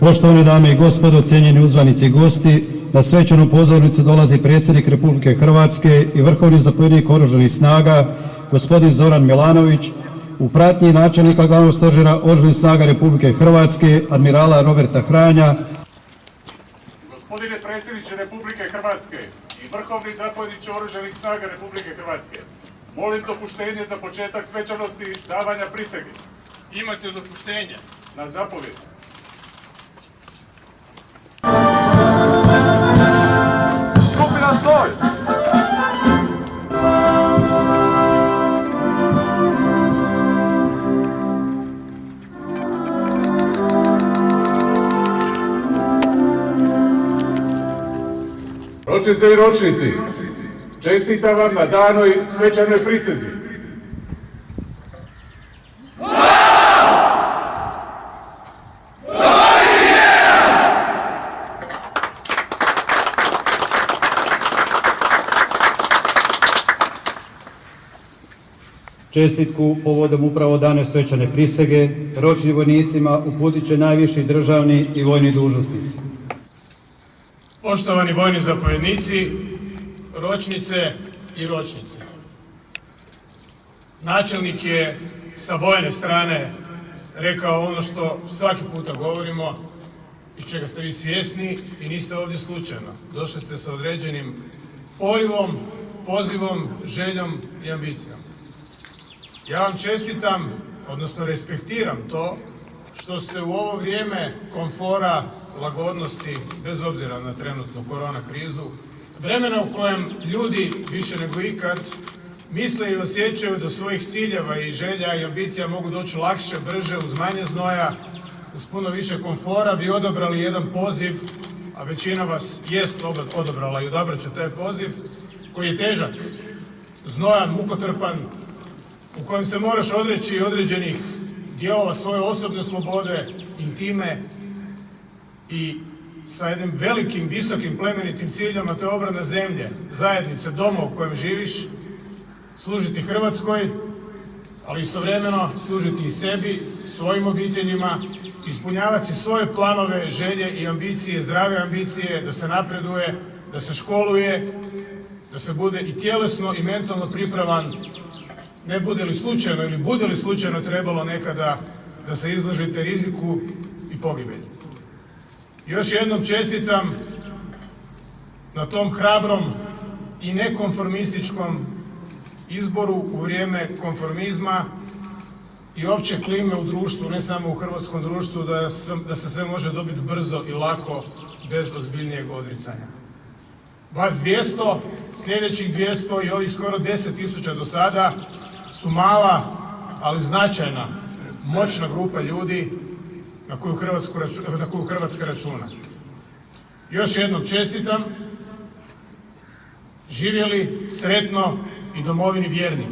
Poštovane dame i gospodo, cijenjeni uzvanici i gosti, na svečanu pozornicu dolazi predsjednik Republike Hrvatske i vrhovni zapovjednik oružanih snaga, gospodin Zoran Milanović, u pratnji načelnika glavnog stožera oružanih snaga Republike Hrvatske, admirala Roberta Hranja. Gospodine predsjedniče Republike Hrvatske, i vrhovni zapovjedniče Oružanih snaga Republike Hrvatske, molim dopuštenje za početak svečanosti davanja prisege. Imate dopuštenje. Na zapovjed. Ročice i ročnici, čestitam vam na danoj svečanoj prisezi. Čestitku povodom upravo dane svečane prisege, ročnim vojnicima uputit će najviši državni i vojni dužnosnici. Poštovani vojni zapovjednici, ročnice i ročnice. Načelnik je sa vojne strane rekao ono što svaki puta govorimo, iz čega ste vi svjesni i niste ovdje slučajno. Došli ste sa određenim porivom, pozivom, željom i ambicijom. Ja vam čestitam, odnosno respektiram to što ste u ovo vrijeme komfora, lagodnosti, bez obzira na trenutnu korona krizu, vremena u kojem ljudi više nego ikad misle i osjećaju do svojih ciljeva i želja i ambicija mogu doći lakše, brže, uz manje znoja, uz puno više komfora, vi odabrali jedan poziv, a većina vas jest odabrala i odabrat će taj poziv, koji je težak, znojan, mukotrpan, u kojem se moraš odreći određenih dijelova svoje osobne slobode, intime i sa jednim velikim, visokim, plemenitim ciljom, a to je obrana zemlje, zajednice, doma u kojem živiš, služiti Hrvatskoj, ali istovremeno služiti i sebi, svojim obiteljima, ispunjavati svoje planove, želje i ambicije, zdrave ambicije, da se napreduje, da se školuje, da se bude i tjelesno i mentalno pripravan ne bude li slučajno ili bude li slučajno trebalo nekada da se izložite riziku i pogibelju. Još jednom čestitam na tom hrabrom i nekonformističkom izboru u vrijeme konformizma i opće klime u društvu, ne samo u hrvatskom društvu, da, se sve može dobiti brzo i lako, bez ozbiljnijeg odricanja. Vas 200, sljedećih 200 i ovih skoro 10.000 do sada su mala, ali značajna, moćna grupa ljudi na koju, na koju Hrvatska računa. Još jednom čestitam, živjeli sretno i domovini vjerni.